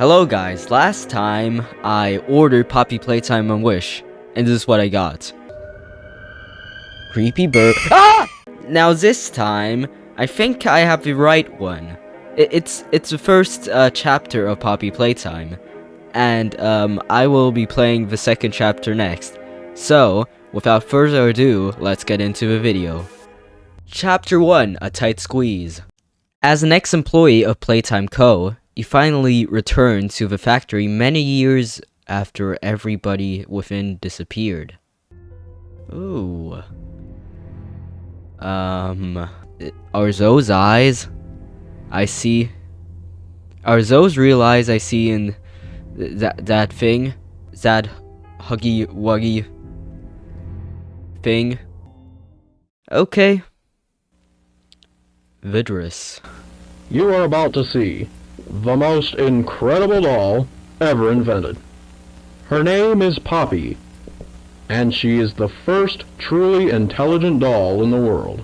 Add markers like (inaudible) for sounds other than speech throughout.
Hello guys, last time I ordered Poppy Playtime on Wish, and this is what I got. Creepy bird- (laughs) Ah! Now this time, I think I have the right one. It's it's the first uh, chapter of Poppy Playtime, and um, I will be playing the second chapter next. So, without further ado, let's get into the video. Chapter 1, A Tight Squeeze. As an ex-employee of Playtime Co., he finally returned to the factory many years after everybody within disappeared. Ooh. Um, are those eyes? I see. Are those real eyes I see in th that that thing? That huggy wuggy thing? Okay. Vidrus. You are about to see the most incredible doll ever invented. Her name is Poppy, and she is the first truly intelligent doll in the world.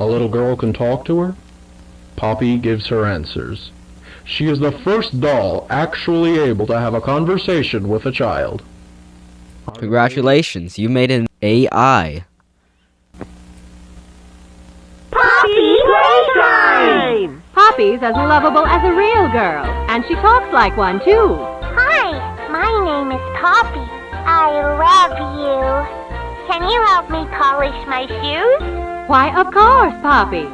A little girl can talk to her. Poppy gives her answers. She is the first doll actually able to have a conversation with a child. Congratulations, you made an AI. Poppy Playtime! Poppy's as lovable as a real girl, and she talks like one too. Hi, my name is Poppy. I love you. Can you help me polish my shoes? Why, of course, Poppy.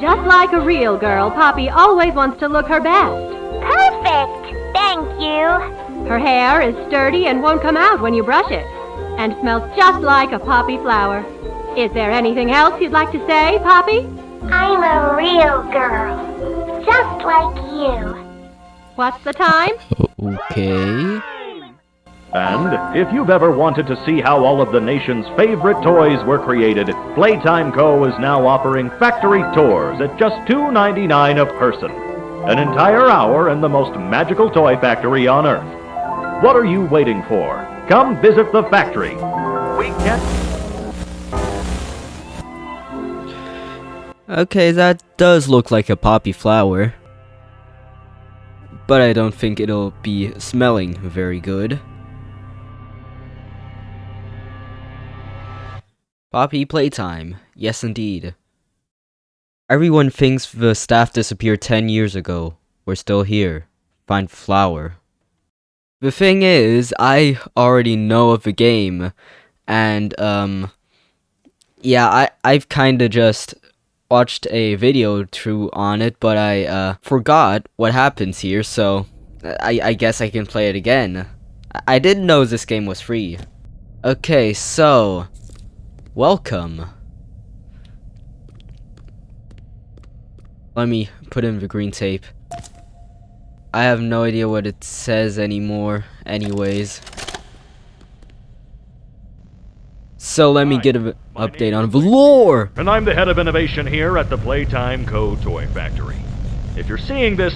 Just like a real girl, Poppy always wants to look her best. Perfect! Thank you. Her hair is sturdy and won't come out when you brush it, and smells just like a poppy flower. Is there anything else you'd like to say, Poppy? I'm a real girl. Just like you. What's the time? Okay. And if you've ever wanted to see how all of the nation's favorite toys were created, Playtime Co. is now offering factory tours at just $2.99 a person. An entire hour in the most magical toy factory on Earth. What are you waiting for? Come visit the factory. We can't. Okay, that does look like a poppy flower. But I don't think it'll be smelling very good. Poppy playtime. Yes, indeed. Everyone thinks the staff disappeared 10 years ago. We're still here. Find flower. The thing is, I already know of the game. And, um... Yeah, I, I've kinda just watched a video through on it, but I, uh, forgot what happens here, so... I, I guess I can play it again. I, I didn't know this game was free. Okay, so... Welcome. Let me put in the green tape. I have no idea what it says anymore, anyways. So let me get an update on Valor! And I'm the head of innovation here at the Playtime Co. Toy Factory. If you're seeing this,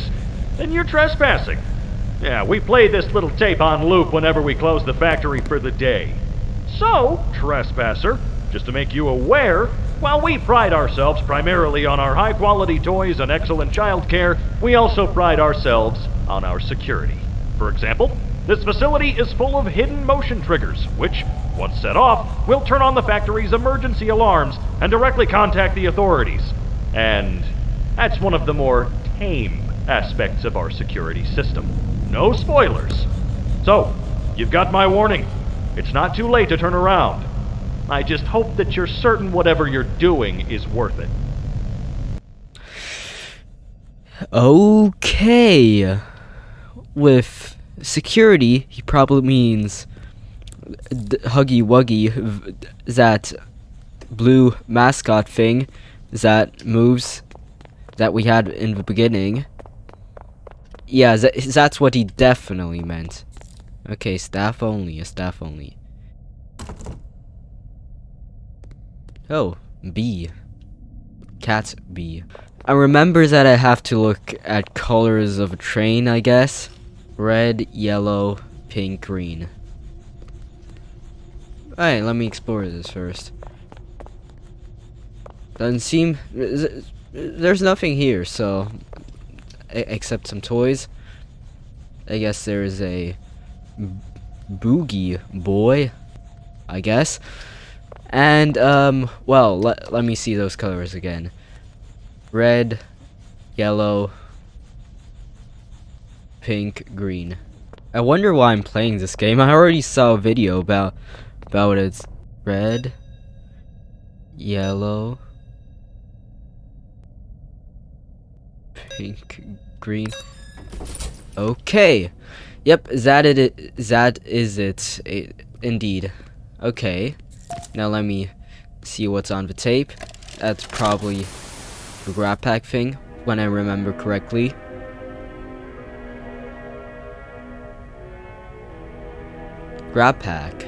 then you're trespassing. Yeah, we play this little tape on loop whenever we close the factory for the day. So, trespasser, just to make you aware, while we pride ourselves primarily on our high quality toys and excellent child care, we also pride ourselves on our security. For example, this facility is full of hidden motion triggers, which, once set off, will turn on the factory's emergency alarms and directly contact the authorities. And that's one of the more tame aspects of our security system. No spoilers. So, you've got my warning. It's not too late to turn around. I just hope that you're certain whatever you're doing is worth it. Okay. With security, he probably means Huggy Wuggy, that blue mascot thing that moves that we had in the beginning. Yeah, tha- that's what he definitely meant. Okay, staff only, a staff only. Oh, B. Cat Bee. I remember that I have to look at colors of a train, I guess. Red, yellow, pink, green. Alright, let me explore this first. Doesn't seem... There's nothing here, so... Except some toys. I guess there is a... boogie boy, I guess. And, um, well, let, let me see those colors again. Red, yellow, pink, green. I wonder why I'm playing this game. I already saw a video about about its red, yellow, pink, green. Okay. Yep, that it that is it. it indeed. Okay. Now let me see what's on the tape. That's probably the grab pack thing, when I remember correctly. Grab pack.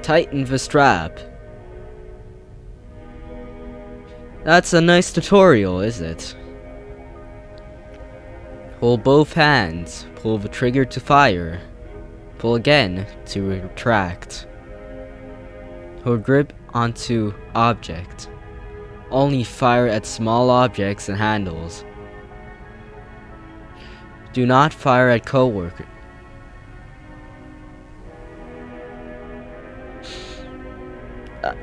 Tighten the strap. That's a nice tutorial, is it? Hold both hands. Pull the trigger to fire. Pull again to retract. Hold grip onto object. Only fire at small objects and handles. Do not fire at coworker.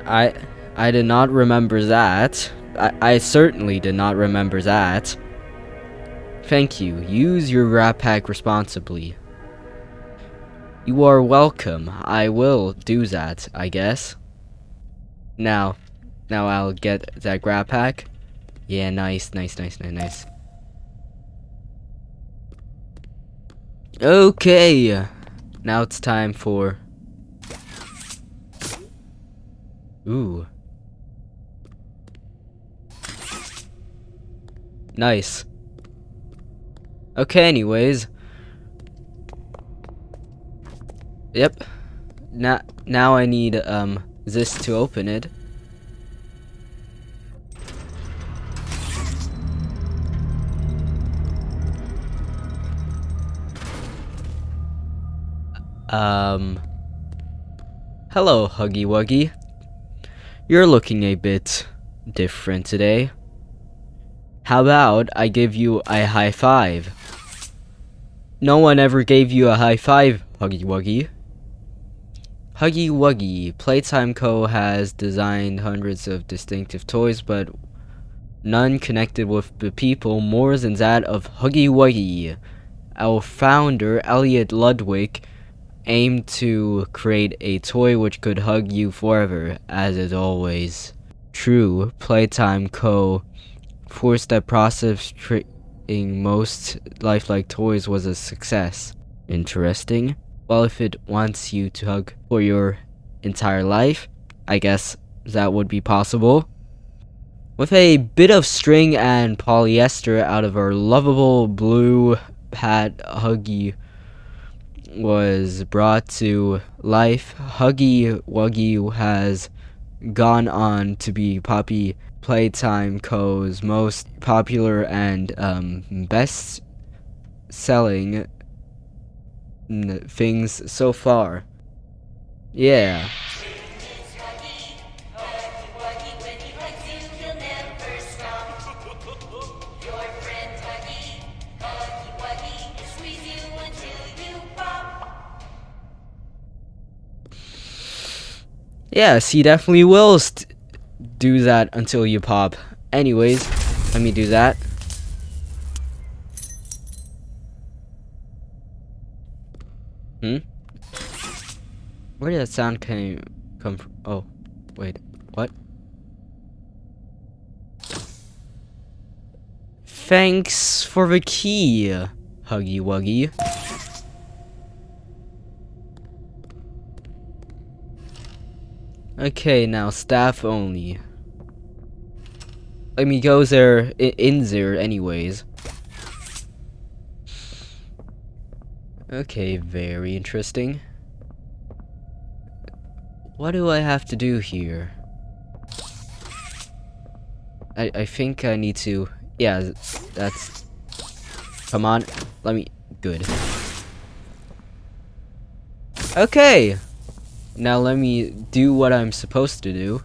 I I did not remember that. I, I certainly did not remember that. Thank you. Use your grab pack responsibly. You are welcome. I will do that, I guess. Now, now I'll get that grab pack. Yeah, nice, nice, nice, nice, nice. Okay. Now it's time for... Ooh. Nice. Okay, anyways. Yep. Now, now I need, um, this to open it. Um. Hello, Huggy Wuggy. You're looking a bit different today. How about I give you a high five? No one ever gave you a high five, Huggy Wuggy. Huggy Wuggy, Playtime Co. has designed hundreds of distinctive toys, but none connected with the people more than that of Huggy Wuggy. Our founder, Elliot Ludwig, aimed to create a toy which could hug you forever, as is always true. Playtime Co. forced that process creating most lifelike toys was a success. Interesting. Well, if it wants you to hug for your entire life, I guess that would be possible. With a bit of string and polyester out of our lovable blue pad Huggy was brought to life, Huggy Wuggy has gone on to be Poppy Playtime Co.'s most popular and um, best selling things so far. Yeah. Yes, he definitely will do that until you pop. Anyways, let me do that. Hmm? Where did that sound came come from? Oh, wait, what? Thanks for the key, Huggy Wuggy. Okay, now staff only. I mean, goes there in there anyways. Okay, very interesting. What do I have to do here? I I think I need to. Yeah, that's. Come on, let me. Good. Okay. Now let me do what I'm supposed to do.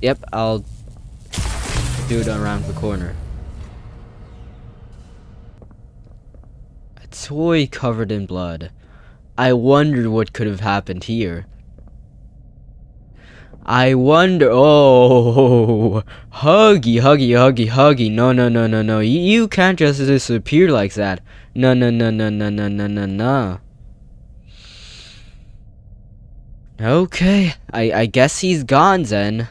Yep, I'll do it around the corner. A toy covered in blood. I wonder what could have happened here. I wonder. Oh, (laughs) huggy, huggy, huggy, huggy. No, no, no, no, no. You, can't just disappear like that. No, no, no, no, no, no, no, no, no. Okay, I, I guess he's gone then.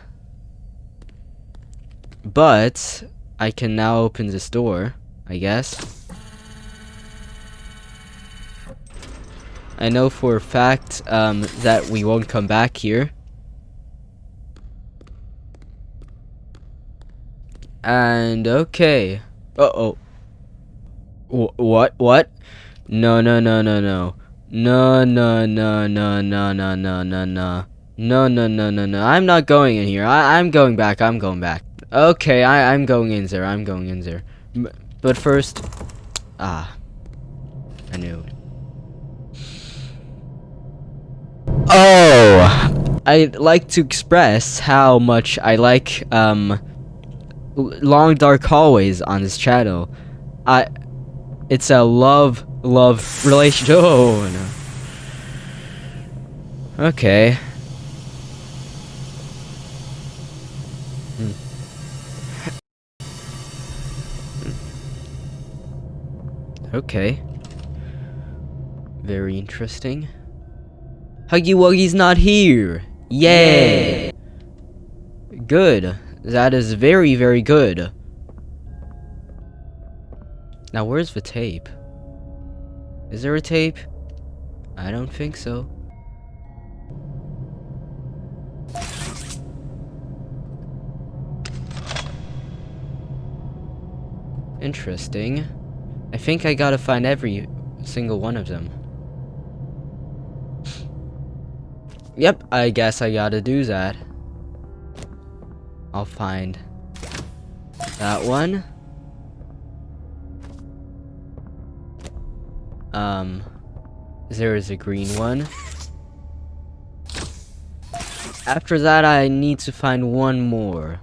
But, I can now open this door, I guess. I know for a fact um, that we won't come back here. And okay. Uh oh. Wh what? What? No, no, no, no, no. No, no, no, no, no, no, no, no, no. No, no, no, no, no. I'm not going in here. I I'm going back. I'm going back. Okay, I I'm going in there. I'm going in there. But first, ah, I knew. Oh, I'd like to express how much I like um long dark hallways on this channel. I it's a love love relationship. (laughs) Oh no. Okay. Hmm. Okay. Very interesting. Huggy Wuggy's not here. Yay! Good. That is very, very good. Now, where's the tape? Is there a tape? I don't think so. Interesting. I think I gotta find every single one of them. Yep, I guess I gotta do that. I'll find that one. Um, there is a green one. After that, I need to find one more.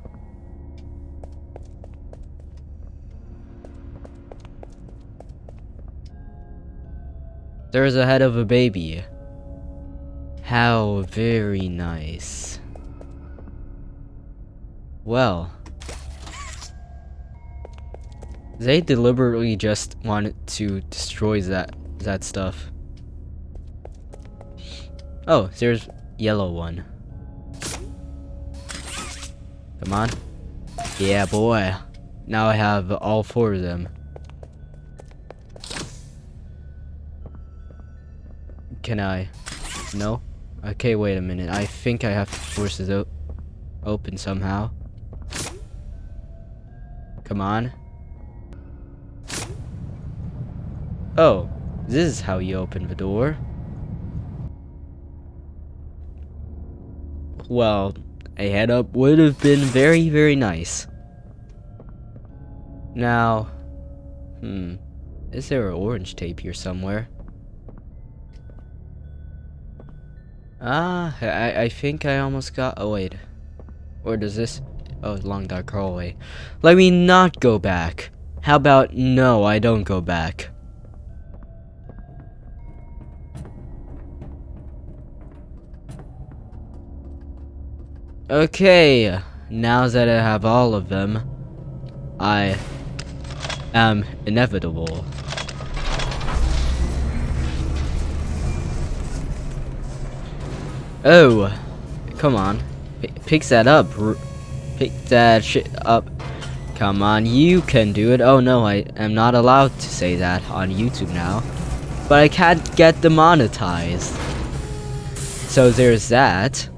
There is a head of a baby. How very nice. Well. They deliberately just wanted to destroy that that stuff. Oh, there's yellow one. Come on. Yeah, boy. Now I have all four of them. Can I? No? Okay, wait a minute. I think I have to force it open somehow. Come on. Oh, this is how you open the door. Well, a head up would have been very, very nice. Now, hmm, is there an orange tape here somewhere? Ah, I, I think I almost got, oh wait. Or does this, oh, long dark hallway. Let me not go back. How about, no, I don't go back. Okay, now that I have all of them, I am inevitable. Oh, come on. P pick that up. Pick that shit up. Come on, you can do it. Oh no, I am not allowed to say that on YouTube now. But I can't get demonetized. So there's that.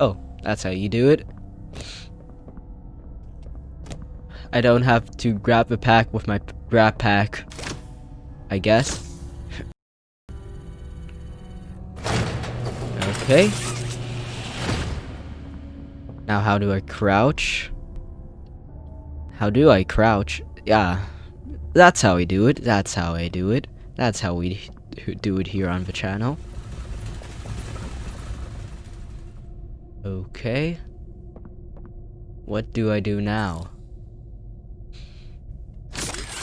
Oh, that's how you do it. I don't have to grab a pack with my grab pack. I guess. Okay. Now how do I crouch? How do I crouch? Yeah. That's how we do it. That's how I do it. That's how we do it here on the channel. Okay. What do I do now?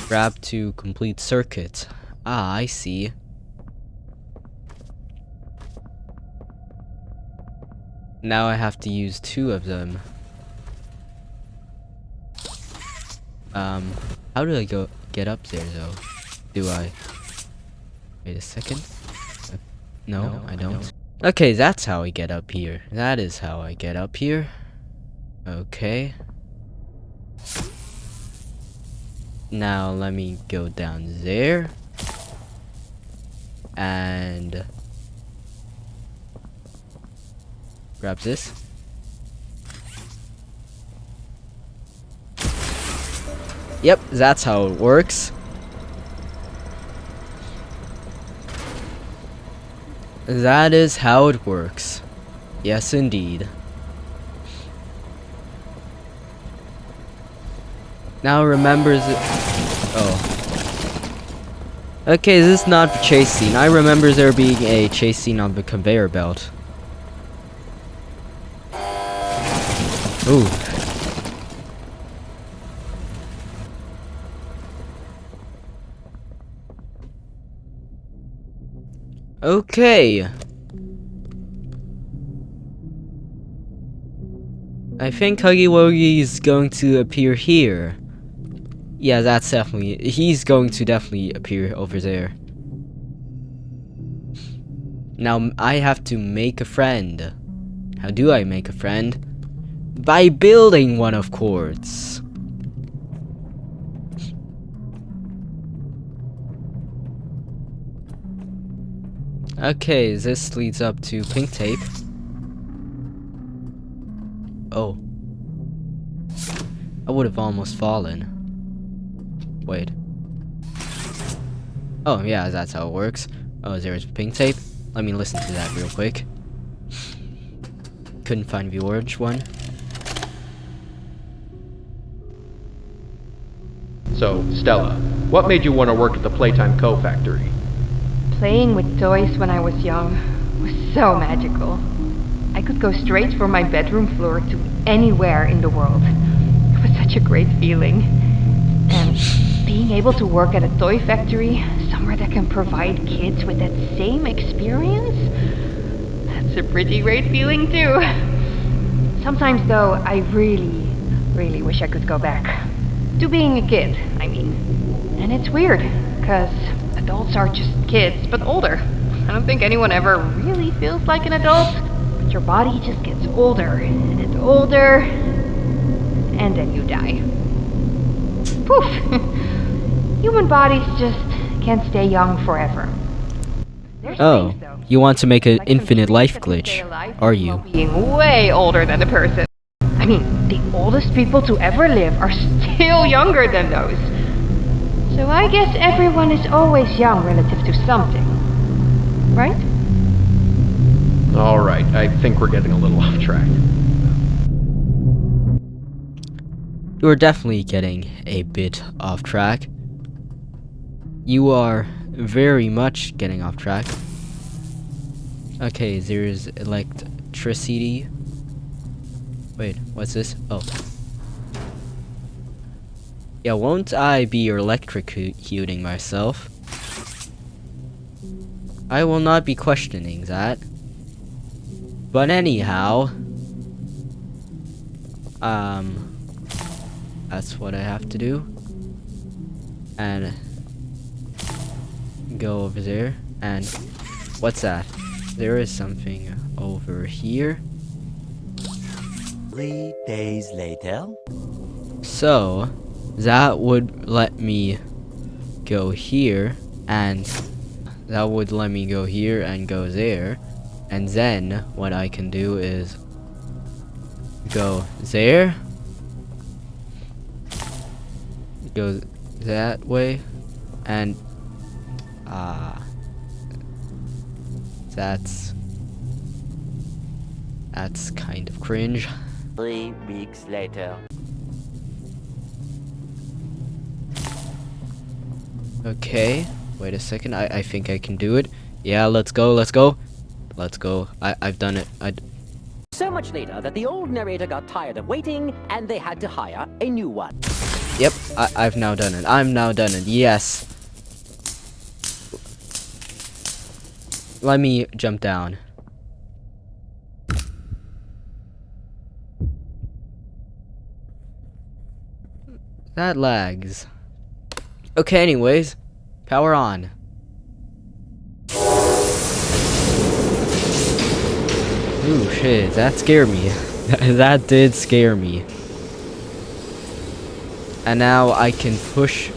Grab to complete circuit. Ah, I see. Now I have to use two of them. Um, how do I go get up there though? Do I? Wait a second. Uh, no, no I, don't. I don't. Okay, that's how I get up here. That is how I get up here. Okay. Now let me go down there. And grab this. Yep, that's how it works. That is how it works. Yes, indeed. Now remembers it. Oh. Okay, this is not the chase scene. I remember there being a chase scene on the conveyor belt. Ooh. Okay. I think Huggy Wuggy is going to appear here. Yeah, that's definitely... He's going to definitely appear over there. Now, I have to make a friend. How do I make a friend? By building one, of course. Okay, this leads up to pink tape. Oh. I would have almost fallen. Wait. Oh, yeah, that's how it works. Oh, there's pink tape. Let me listen to that real quick. Couldn't find the orange one. So, Stella, what made you want to work at the Playtime Co. factory? Playing with toys when I was young was so magical. I could go straight from my bedroom floor to anywhere in the world. It was such a great feeling. And being able to work at a toy factory, somewhere that can provide kids with that same experience, that's a pretty great feeling too. Sometimes though, I really, really wish I could go back. To being a kid, I mean. And it's weird, because adults are just kids, but older. I don't think anyone ever really feels like an adult, but your body just gets older and older, and then you die. Poof! (laughs) Human bodies just can't stay young forever. There's oh, things, though, you want to make an like infinite life that can stay glitch, alive are you? Being way older than the person. I mean, the oldest people to ever live are still younger than those. So I guess everyone is always young relative to something. Right? Alright, I think we're getting a little (laughs) off track. You're definitely getting a bit off track. You are very much getting off track. Okay, there's electricity. Wait, what's this? Oh. Yeah, won't I be electrocuting myself? I will not be questioning that. But anyhow, um, that's what I have to do. And go over there. And what's that? There is something over here. Three days later. So, that would let me go here, and that would let me go here and go there. And then, what I can do is go there, go that way, and, ah, that's, that's kind of cringe. (laughs) Three weeks later. Okay. Wait a second. I, I think I can do it. Yeah, let's go. Let's go. Let's go. I, I've done it. I, So much later that the old narrator got tired of waiting and they had to hire a new one. Yep, I, I've now done it. I'm now done it. Yes. Let me jump down. That lags. Okay, anyways. Power on. Ooh, shit. That scared me. (laughs) that did scare me. And now I can push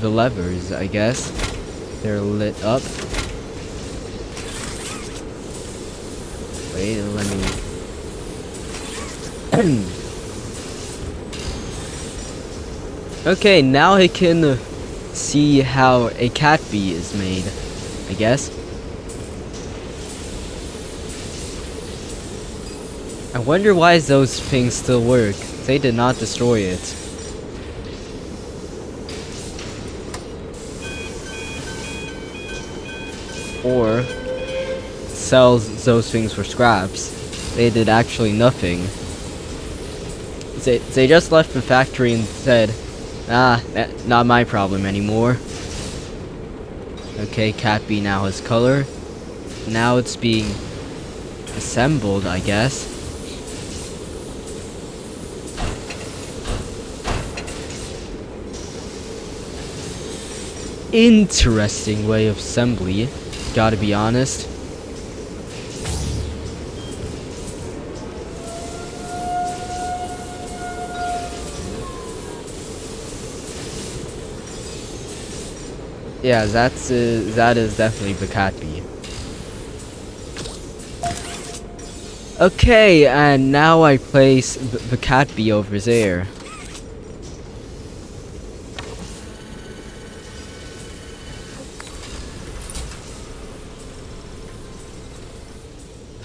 the levers, I guess. They're lit up. Wait, let me... (clears throat) okay, now I can see how a cat bee is made, I guess. I wonder why those things still work. They did not destroy it. or sells those things for scraps. They did actually nothing. They, they just left the factory and said, ah, that, not my problem anymore. Okay, Cat Bee now has color. Now it's being assembled, I guess. Interesting way of assembly. Gotta be honest. Yeah, that's uh, that is definitely the cat bee. Okay, and now I place the cat bee over there.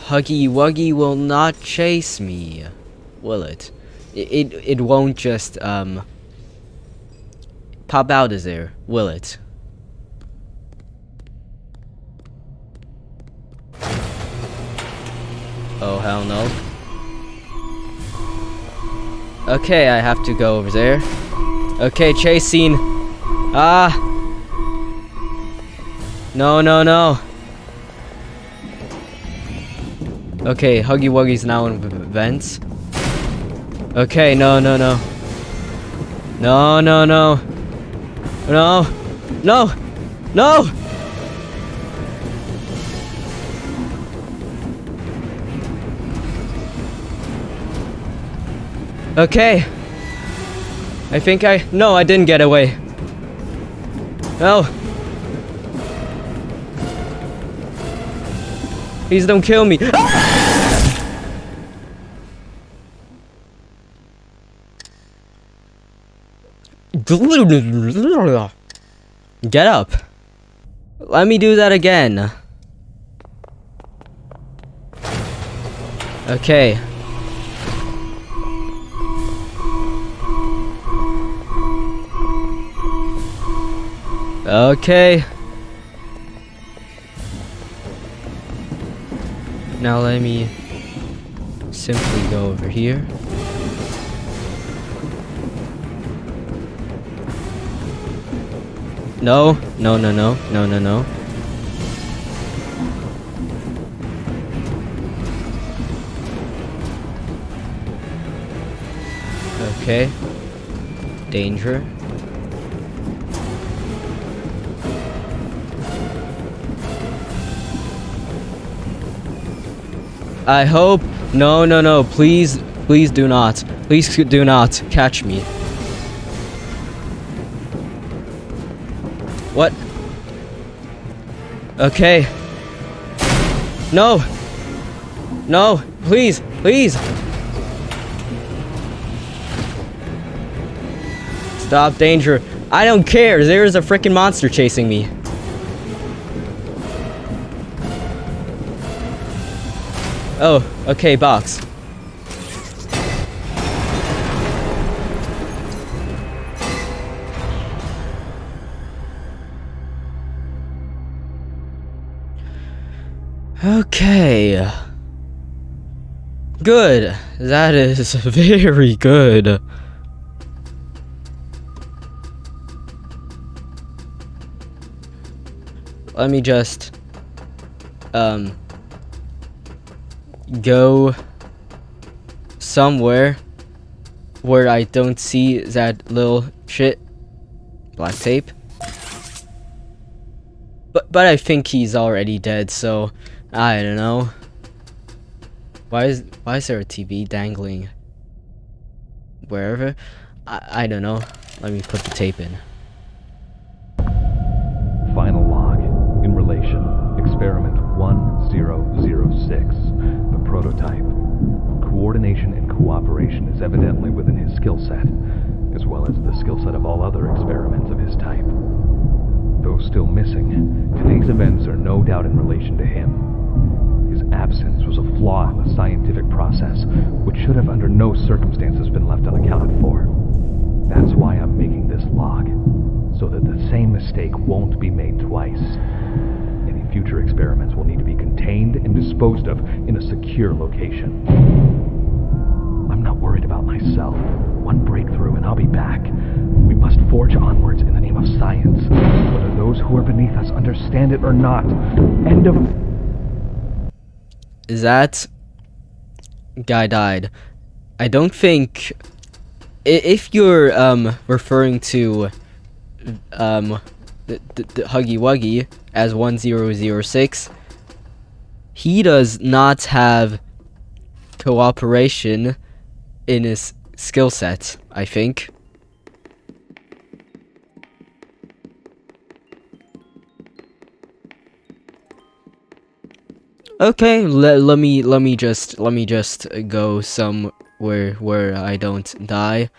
Huggy Wuggy will not chase me, will it? It it, it won't just um pop out of there, will it? Oh hell no. Okay, I have to go over there. Okay, chase scene. Ah. No, no, no. Okay, Huggy Wuggy's now in vents. Okay, no, no, no. No, no, no. No. No. No! Okay. I think I... No, I didn't get away. No. Please don't kill me. Ah! Get up. Let me do that again. Okay. Okay. Now let me simply go over here. No, no, no, no, no, no, no. Okay. Danger. I hope. No, no, no. Please, please do not. Please do not catch me. What? Okay. No. No. Please. Please. Stop danger. I don't care. There's a freaking monster chasing me. Oh, okay, box. Okay. Good. That is (laughs) very good. Let me just... Um go somewhere where I don't see that little shit. Black tape. But but I think he's already dead, so I don't know. Why is why is there a TV dangling wherever? I I don't know. Let me put the tape in. Final log. In relation. Experiment 1006. Prototype. Coordination and cooperation is evidently within his skill set, as well as the skill set of all other experiments of his type. Though still missing, today's events are no doubt in relation to him. His absence was a flaw in the scientific process, which should have under no circumstances been left unaccounted for. That's why I'm making this log, so that the same mistake won't be made twice. Future experiments will need to be contained and disposed of in a secure location. I'm not worried about myself. One breakthrough and I'll be back. We must forge onwards in the name of science, whether those who are beneath us understand it or not. End of... That guy died. I don't think if you're um referring to um the, the, the Huggy Wuggy as 1006 he does not have cooperation in his skill set, I think. Okay, let, let me let me just let me just go somewhere where I don't die.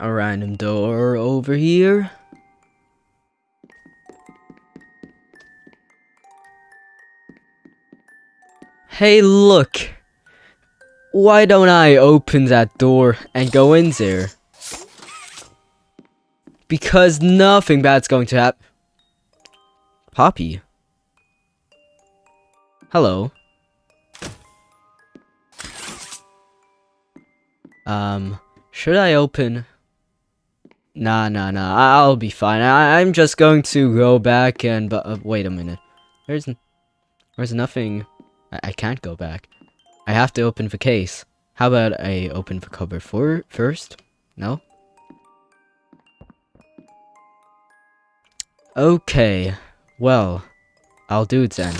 A random door over here. Hey, look. Why don't I open that door and go in there? Because nothing bad's going to happen. Poppy. Hello. Um, should I open? Nah, nah, nah. I'll be fine. I- I'm just going to go back and. But uh, wait a minute. There's, there's nothing. I-, I can't go back. I have to open the case. How about I open the cupboard for first? No. Okay. Well, I'll do it then.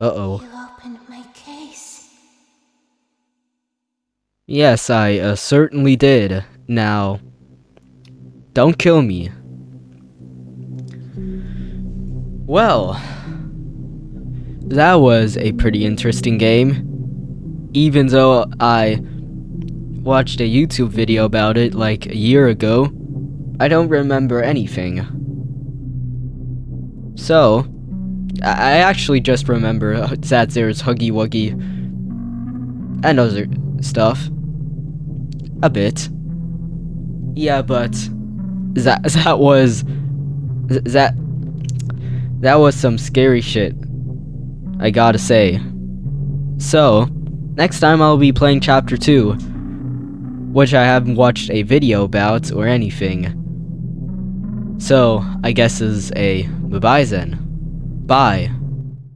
Uh Yes, I uh, certainly did. Now, don't kill me. Well, that was a pretty interesting game. Even though I watched a YouTube video about it like a year ago, I don't remember anything. So, I actually just remember uh, that there's Huggy Wuggy and other stuff. A bit. Yeah, but that (laughs) that was that that was some scary shit. I gotta say. So, next time I'll be playing chapter 2, which I haven't watched a video about or anything. So, I guess is a bye-bye then. Bye.